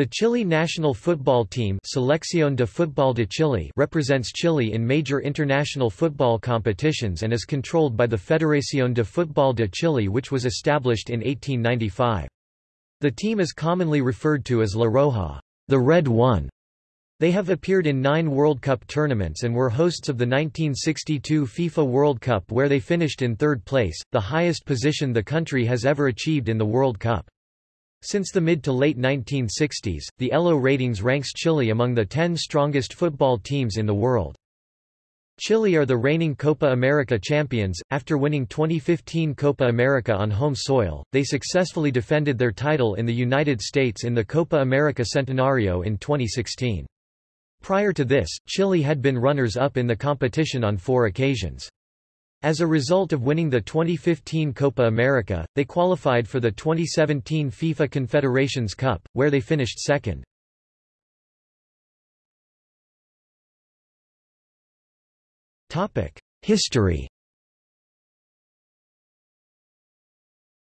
The Chile national football team Selección de Fútbol de Chile represents Chile in major international football competitions and is controlled by the Federación de Fútbol de Chile which was established in 1895. The team is commonly referred to as La Roja, the Red One. They have appeared in nine World Cup tournaments and were hosts of the 1962 FIFA World Cup where they finished in third place, the highest position the country has ever achieved in the World Cup. Since the mid to late 1960s, the ELO ratings ranks Chile among the 10 strongest football teams in the world. Chile are the reigning Copa America champions. After winning 2015 Copa America on home soil, they successfully defended their title in the United States in the Copa America Centenario in 2016. Prior to this, Chile had been runners-up in the competition on four occasions. As a result of winning the 2015 Copa America, they qualified for the 2017 FIFA Confederations Cup, where they finished second. History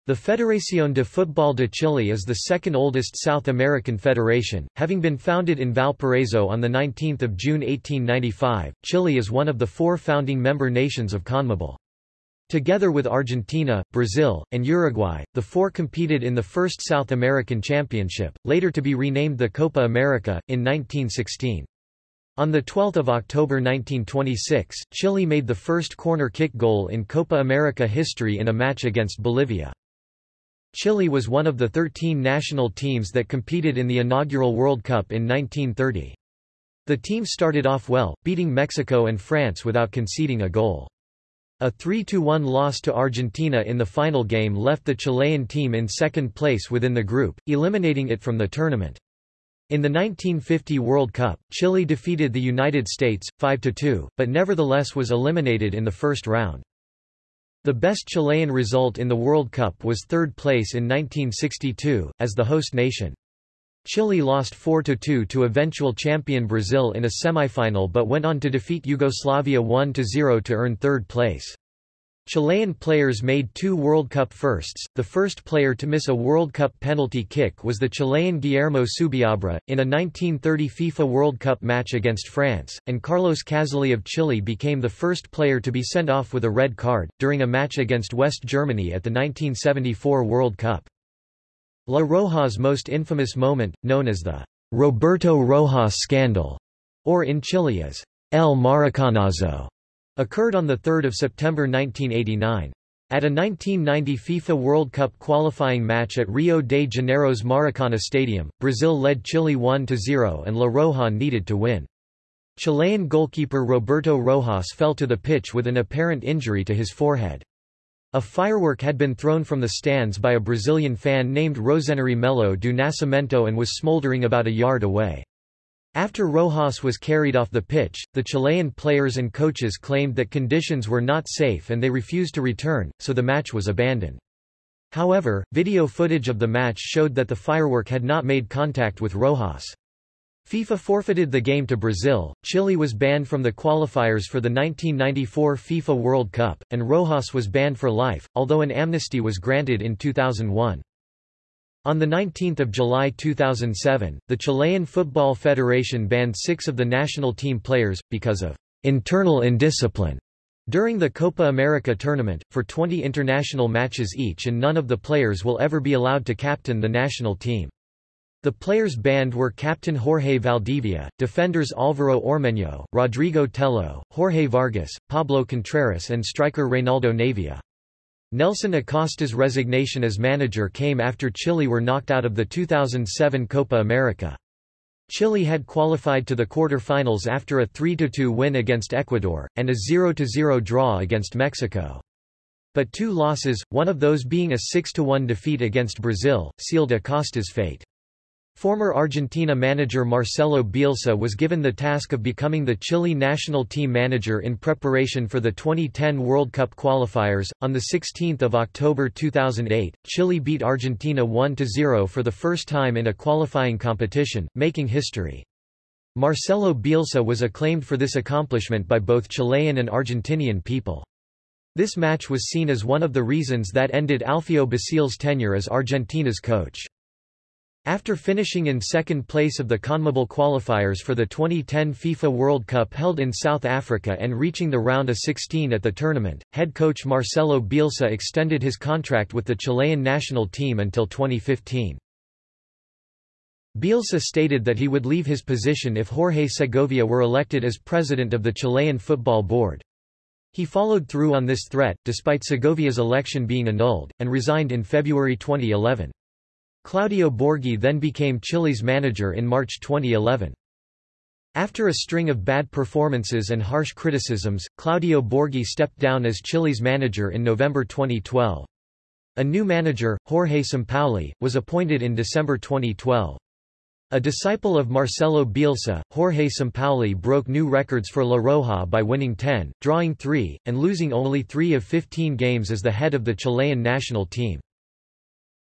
The Federación de Fútbol de Chile is the second oldest South American federation, having been founded in Valparaiso on 19 June 1895. Chile is one of the four founding member nations of CONMEBOL. Together with Argentina, Brazil, and Uruguay, the four competed in the first South American Championship, later to be renamed the Copa America, in 1916. On 12 October 1926, Chile made the first corner kick goal in Copa America history in a match against Bolivia. Chile was one of the 13 national teams that competed in the inaugural World Cup in 1930. The team started off well, beating Mexico and France without conceding a goal. A 3–1 loss to Argentina in the final game left the Chilean team in second place within the group, eliminating it from the tournament. In the 1950 World Cup, Chile defeated the United States, 5–2, but nevertheless was eliminated in the first round. The best Chilean result in the World Cup was third place in 1962, as the host nation. Chile lost 4–2 to eventual champion Brazil in a semifinal but went on to defeat Yugoslavia 1–0 to earn third place. Chilean players made two World Cup firsts. The first player to miss a World Cup penalty kick was the Chilean Guillermo Subiabre, in a 1930 FIFA World Cup match against France, and Carlos Caszely of Chile became the first player to be sent off with a red card, during a match against West Germany at the 1974 World Cup. La Roja's most infamous moment, known as the Roberto Rojas scandal, or in Chile as El Maracanazo, occurred on 3 September 1989. At a 1990 FIFA World Cup qualifying match at Rio de Janeiro's Maracana Stadium, Brazil led Chile 1-0 and La Roja needed to win. Chilean goalkeeper Roberto Rojas fell to the pitch with an apparent injury to his forehead. A firework had been thrown from the stands by a Brazilian fan named Rosemary Melo do Nascimento and was smoldering about a yard away. After Rojas was carried off the pitch, the Chilean players and coaches claimed that conditions were not safe and they refused to return, so the match was abandoned. However, video footage of the match showed that the firework had not made contact with Rojas. FIFA forfeited the game to Brazil, Chile was banned from the qualifiers for the 1994 FIFA World Cup, and Rojas was banned for life, although an amnesty was granted in 2001. On 19 July 2007, the Chilean Football Federation banned six of the national team players, because of internal indiscipline during the Copa America tournament, for 20 international matches each and none of the players will ever be allowed to captain the national team. The players banned were captain Jorge Valdivia, defenders Alvaro Ormeño, Rodrigo Tello, Jorge Vargas, Pablo Contreras and striker Reynaldo Navia. Nelson Acosta's resignation as manager came after Chile were knocked out of the 2007 Copa America. Chile had qualified to the quarter-finals after a 3–2 win against Ecuador, and a 0–0 draw against Mexico. But two losses, one of those being a 6–1 defeat against Brazil, sealed Acosta's fate. Former Argentina manager Marcelo Bielsa was given the task of becoming the Chile national team manager in preparation for the 2010 World Cup qualifiers. On 16 October 2008, Chile beat Argentina 1-0 for the first time in a qualifying competition, making history. Marcelo Bielsa was acclaimed for this accomplishment by both Chilean and Argentinian people. This match was seen as one of the reasons that ended Alfio Basile's tenure as Argentina's coach. After finishing in second place of the CONMEBOL qualifiers for the 2010 FIFA World Cup held in South Africa and reaching the round of 16 at the tournament, head coach Marcelo Bielsa extended his contract with the Chilean national team until 2015. Bielsa stated that he would leave his position if Jorge Segovia were elected as president of the Chilean Football Board. He followed through on this threat, despite Segovia's election being annulled, and resigned in February 2011. Claudio Borghi then became Chile's manager in March 2011. After a string of bad performances and harsh criticisms, Claudio Borghi stepped down as Chile's manager in November 2012. A new manager, Jorge Sampaoli, was appointed in December 2012. A disciple of Marcelo Bielsa, Jorge Sampaoli broke new records for La Roja by winning 10, drawing 3, and losing only 3 of 15 games as the head of the Chilean national team.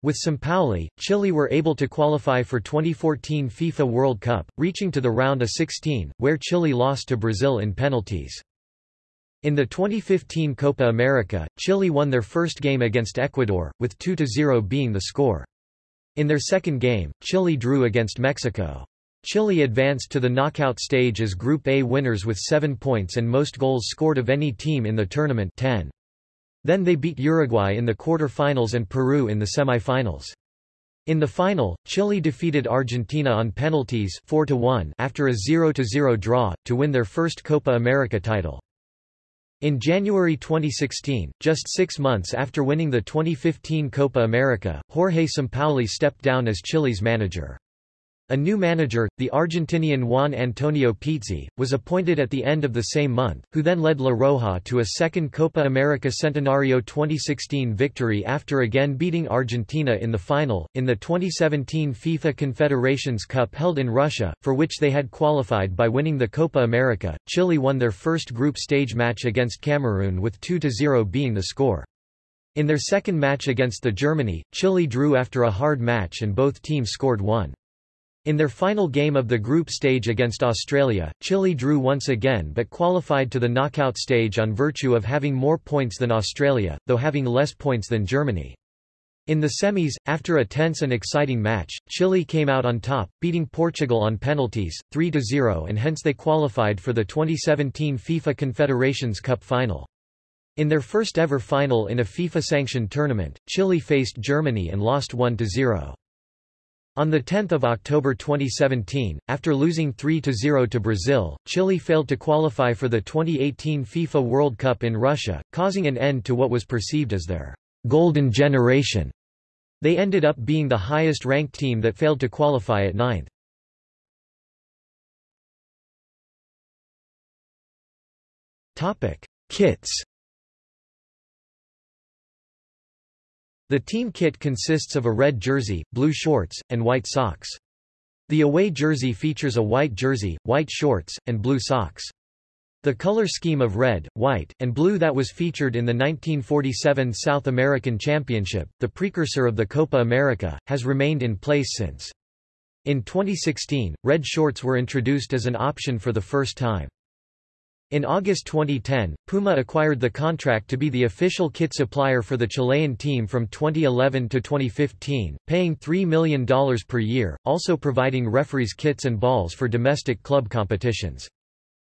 With Sampaoli, Chile were able to qualify for 2014 FIFA World Cup, reaching to the round of 16, where Chile lost to Brazil in penalties. In the 2015 Copa America, Chile won their first game against Ecuador, with 2-0 being the score. In their second game, Chile drew against Mexico. Chile advanced to the knockout stage as Group A winners with 7 points and most goals scored of any team in the tournament 10. Then they beat Uruguay in the quarter-finals and Peru in the semi-finals. In the final, Chile defeated Argentina on penalties 4 after a 0-0 draw, to win their first Copa America title. In January 2016, just six months after winning the 2015 Copa America, Jorge Sampaoli stepped down as Chile's manager. A new manager, the Argentinian Juan Antonio Pizzi, was appointed at the end of the same month, who then led La Roja to a second Copa America Centenario 2016 victory after again beating Argentina in the final. In the 2017 FIFA Confederations Cup held in Russia, for which they had qualified by winning the Copa America, Chile won their first group stage match against Cameroon with 2-0 being the score. In their second match against the Germany, Chile drew after a hard match and both teams scored one. In their final game of the group stage against Australia, Chile drew once again but qualified to the knockout stage on virtue of having more points than Australia, though having less points than Germany. In the semis, after a tense and exciting match, Chile came out on top, beating Portugal on penalties, 3-0 and hence they qualified for the 2017 FIFA Confederations Cup final. In their first ever final in a FIFA-sanctioned tournament, Chile faced Germany and lost 1-0. On 10 October 2017, after losing 3-0 to Brazil, Chile failed to qualify for the 2018 FIFA World Cup in Russia, causing an end to what was perceived as their «golden generation». They ended up being the highest-ranked team that failed to qualify at ninth. Kits The team kit consists of a red jersey, blue shorts, and white socks. The away jersey features a white jersey, white shorts, and blue socks. The color scheme of red, white, and blue that was featured in the 1947 South American Championship, the precursor of the Copa America, has remained in place since. In 2016, red shorts were introduced as an option for the first time. In August 2010, Puma acquired the contract to be the official kit supplier for the Chilean team from 2011 to 2015, paying $3 million per year, also providing referees kits and balls for domestic club competitions.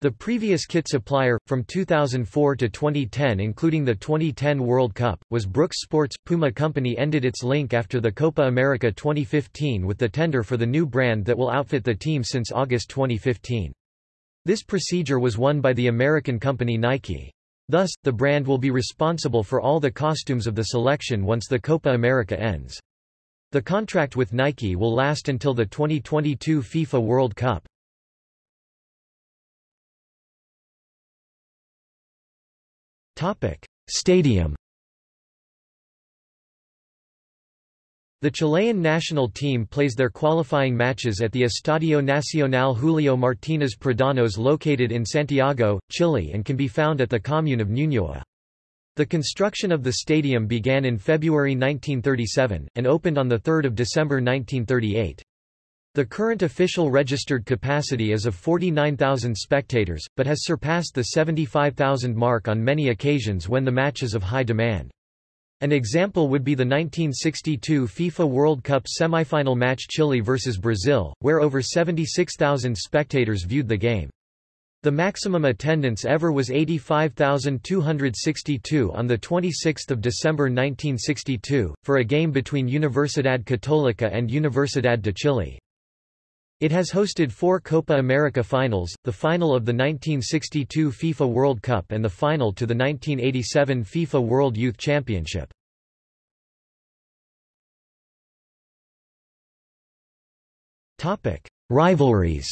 The previous kit supplier, from 2004 to 2010 including the 2010 World Cup, was Brooks Sports. Puma Company ended its link after the Copa America 2015 with the tender for the new brand that will outfit the team since August 2015. This procedure was won by the American company Nike. Thus, the brand will be responsible for all the costumes of the selection once the Copa America ends. The contract with Nike will last until the 2022 FIFA World Cup. Stadium The Chilean national team plays their qualifying matches at the Estadio Nacional Julio Martínez Pradanos located in Santiago, Chile and can be found at the commune of Ñuñoa. The construction of the stadium began in February 1937, and opened on 3 December 1938. The current official registered capacity is of 49,000 spectators, but has surpassed the 75,000 mark on many occasions when the match is of high demand. An example would be the 1962 FIFA World Cup semifinal match Chile vs Brazil, where over 76,000 spectators viewed the game. The maximum attendance ever was 85,262 on 26 December 1962, for a game between Universidad Católica and Universidad de Chile. It has hosted four Copa America finals, the final of the 1962 FIFA World Cup and the final to the 1987 FIFA World Youth Championship. Rivalries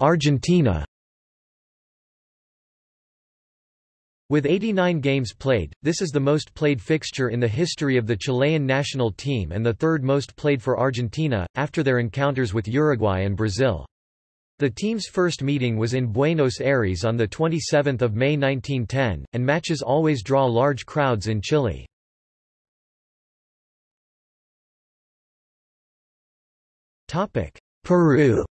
Argentina With 89 games played, this is the most played fixture in the history of the Chilean national team and the third most played for Argentina, after their encounters with Uruguay and Brazil. The team's first meeting was in Buenos Aires on 27 May 1910, and matches always draw large crowds in Chile. Peru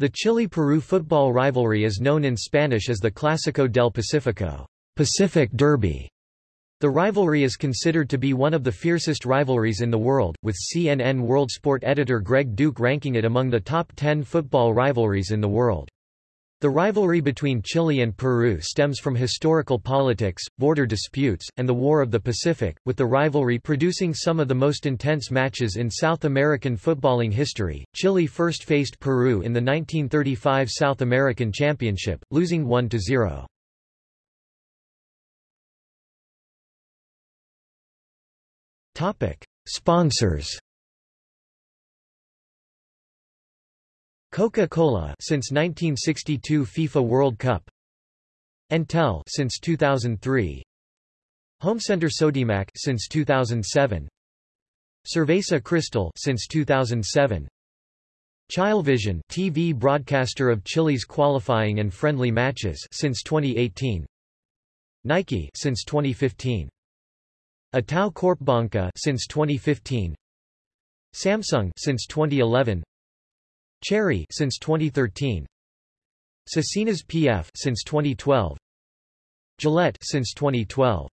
The Chile-Peru football rivalry is known in Spanish as the Clásico del Pacífico Pacific Derby". The rivalry is considered to be one of the fiercest rivalries in the world, with CNN World Sport editor Greg Duke ranking it among the top 10 football rivalries in the world. The rivalry between Chile and Peru stems from historical politics, border disputes, and the War of the Pacific, with the rivalry producing some of the most intense matches in South American footballing history. Chile first faced Peru in the 1935 South American Championship, losing 1-0. Topic: Sponsors Coca-Cola since 1962 FIFA World Cup Entel since 2003 Homecenter Sodimac since 2007 Cerveza Cristal since 2007 Chilevisión TV broadcaster of Chile's qualifying and friendly matches since 2018 Nike since 2015 Itaú Corp Corpbanca since 2015 Samsung since 2011 Cherry since 2013. Cecinas PF since 2012. Gillette since 2012.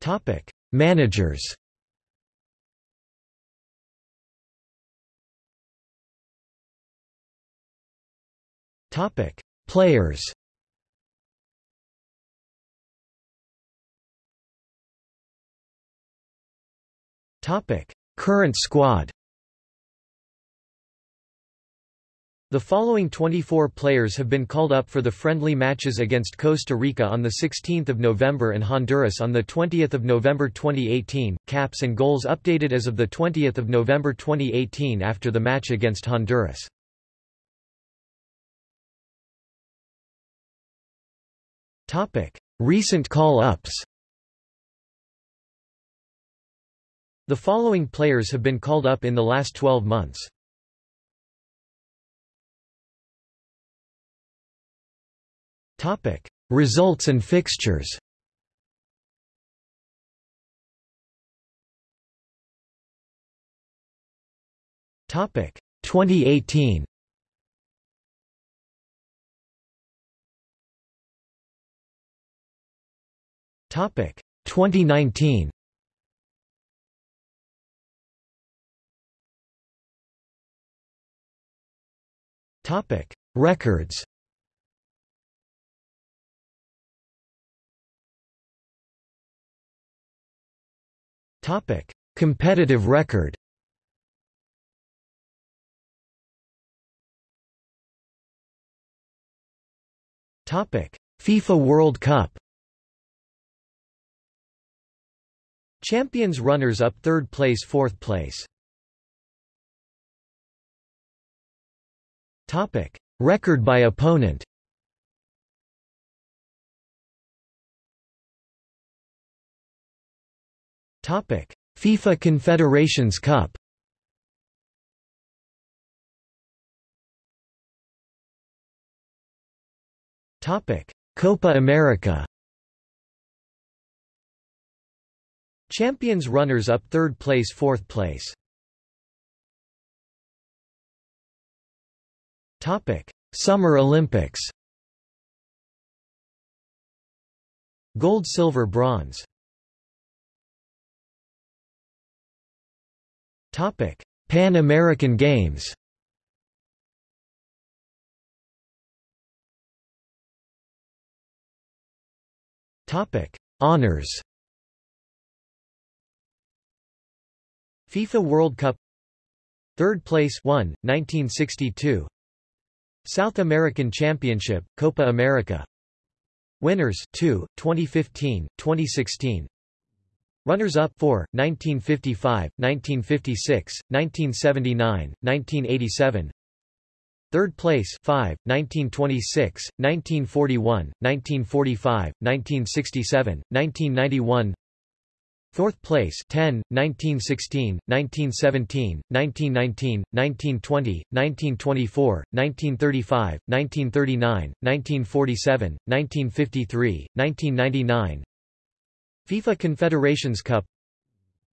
Topic: Managers. Topic: Players. Topic: Current squad. The following 24 players have been called up for the friendly matches against Costa Rica on 16 November and Honduras on 20 November 2018, caps and goals updated as of 20 November 2018 after the match against Honduras. Recent call-ups The following players have been called up in the last 12 months. Topic: Results and fixtures. Topic: 2018. Topic: 2019. Topic: Records. Topic: Competitive record. Topic: FIFA World Cup. Champions runners-up third place fourth place Topic: Record by opponent. Topic: FIFA Confederations Cup. Topic: Copa America. Champions runners-up third place fourth place Topic: Summer Olympics. Gold, silver, bronze. Topic: Pan American Games. Topic: Honors. FIFA World Cup Third place 1, 1962 South American Championship, Copa America. Winners 2, 2015, 2016 Runners-up 4, 1955, 1956, 1979, 1987 Third place 5, 1926, 1941, 1945, 1967, 1991 Fourth place 10, 1916, 1917, 1919, 1920, 1924, 1935, 1939, 1947, 1953, 1999 FIFA Confederations Cup.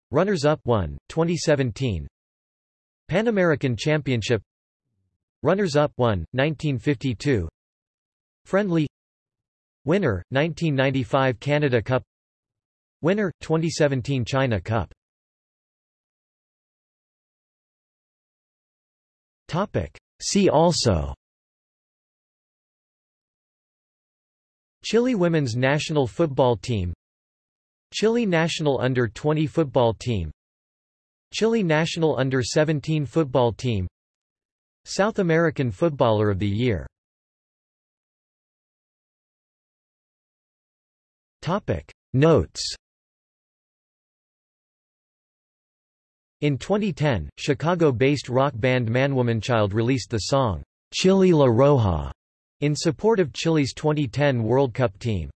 Runners-up 1, 2017 Pan American Championship. Runners-up 1, 1952 Friendly. Winner, 1995 Canada Cup Winner, 2017 China Cup. See also. Chile women's national football team. Chile national under-20 football team. Chile national under-17 football team. South American Footballer of the Year. Notes In 2010, Chicago-based rock band Manwomanchild released the song, Chile La Roja, in support of Chile's 2010 World Cup team.